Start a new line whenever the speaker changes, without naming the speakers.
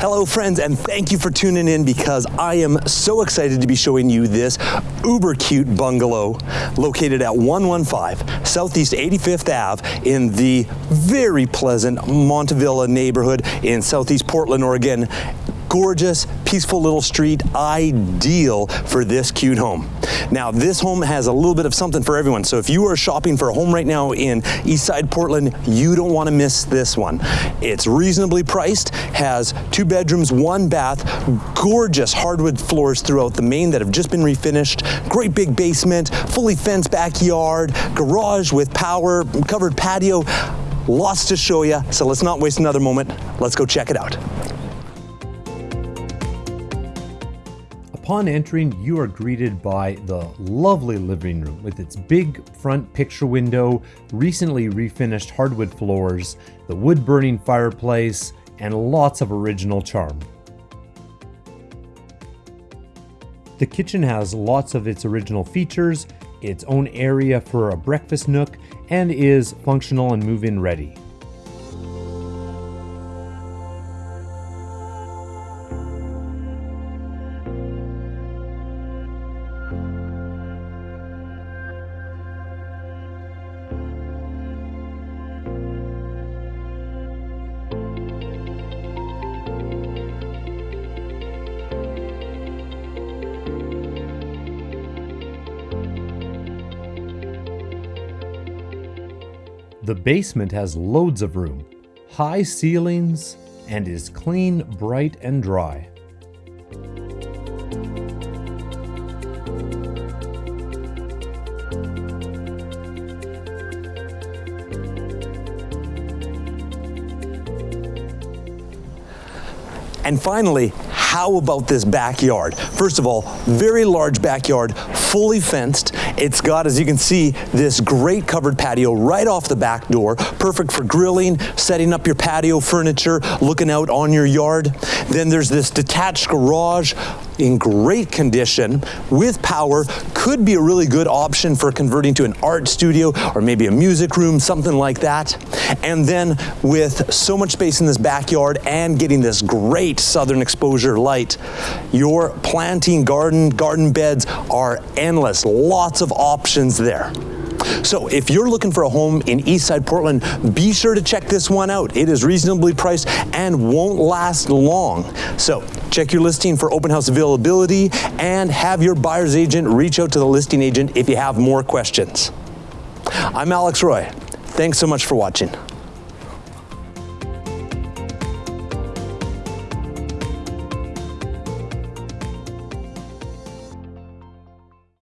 Hello friends and thank you for tuning in because I am so excited to be showing you this uber cute bungalow located at 115 Southeast 85th Ave in the very pleasant Montavilla neighborhood in Southeast Portland, Oregon gorgeous, peaceful little street, ideal for this cute home. Now, this home has a little bit of something for everyone. So if you are shopping for a home right now in Eastside Portland, you don't want to miss this one. It's reasonably priced, has two bedrooms, one bath, gorgeous hardwood floors throughout the main that have just been refinished, great big basement, fully fenced backyard, garage with power, covered patio, lots to show you. So let's not waste another moment. Let's go check it out.
Upon entering, you are greeted by the lovely living room with its big front picture window, recently refinished hardwood floors, the wood burning fireplace, and lots of original charm. The kitchen has lots of its original features, its own area for a breakfast nook, and is functional and move in ready. The basement has loads of room, high ceilings, and is clean, bright, and dry.
And finally, how about this backyard? First of all, very large backyard, fully fenced. It's got, as you can see, this great covered patio right off the back door, perfect for grilling, setting up your patio furniture, looking out on your yard. Then there's this detached garage in great condition with power could be a really good option for converting to an art studio or maybe a music room, something like that. And then with so much space in this backyard and getting this great southern exposure light, your planting garden, garden beds are endless. Lots of options there. So if you're looking for a home in Eastside Portland, be sure to check this one out. It is reasonably priced and won't last long. So check your listing for open house availability and have your buyer's agent reach out to the listing agent if you have more questions. I'm Alex Roy. Thanks so much for watching.